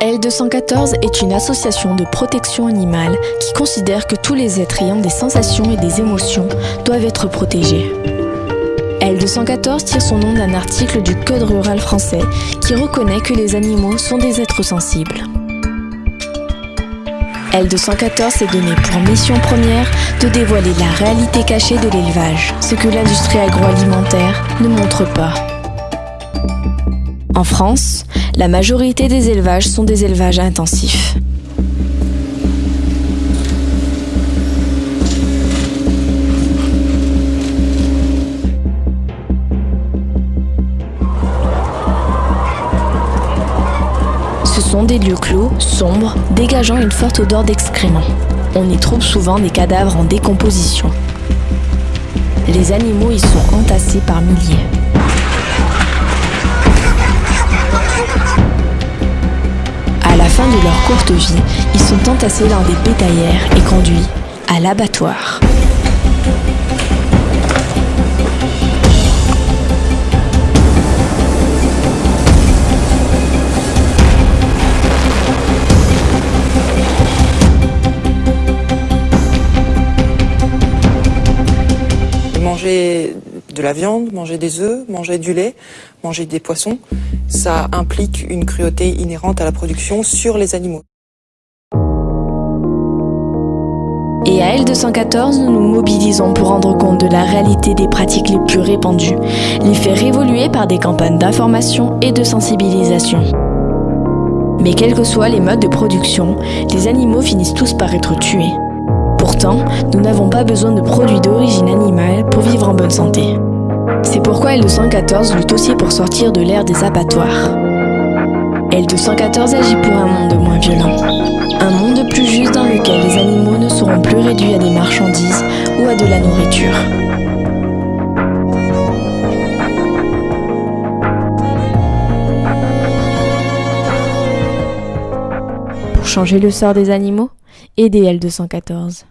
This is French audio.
L214 est une association de protection animale qui considère que tous les êtres ayant des sensations et des émotions doivent être protégés. L214 tire son nom d'un article du Code rural français qui reconnaît que les animaux sont des êtres sensibles. L214 s'est donné pour mission première de dévoiler la réalité cachée de l'élevage, ce que l'industrie agroalimentaire ne montre pas. En France, la majorité des élevages sont des élevages intensifs. Ce sont des lieux clos, sombres, dégageant une forte odeur d'excréments. On y trouve souvent des cadavres en décomposition. Les animaux y sont entassés par milliers. Leur courte vie, ils sont entassés dans des bétaillères et conduits à l'abattoir. Manger de la viande, manger des œufs, manger du lait, manger des poissons, ça implique une cruauté inhérente à la production sur les animaux. Et à L214, nous nous mobilisons pour rendre compte de la réalité des pratiques les plus répandues, les faire évoluer par des campagnes d'information et de sensibilisation. Mais quels que soient les modes de production, les animaux finissent tous par être tués. Pourtant, nous n'avons pas besoin de produits d'origine animale pour vivre en bonne santé. C'est pourquoi L214 lutte aussi pour sortir de l'ère des abattoirs. L214 agit pour un monde moins violent. Un monde plus juste dans lequel les animaux ne seront plus réduits à des marchandises ou à de la nourriture. Pour changer le sort des animaux, aidez L214.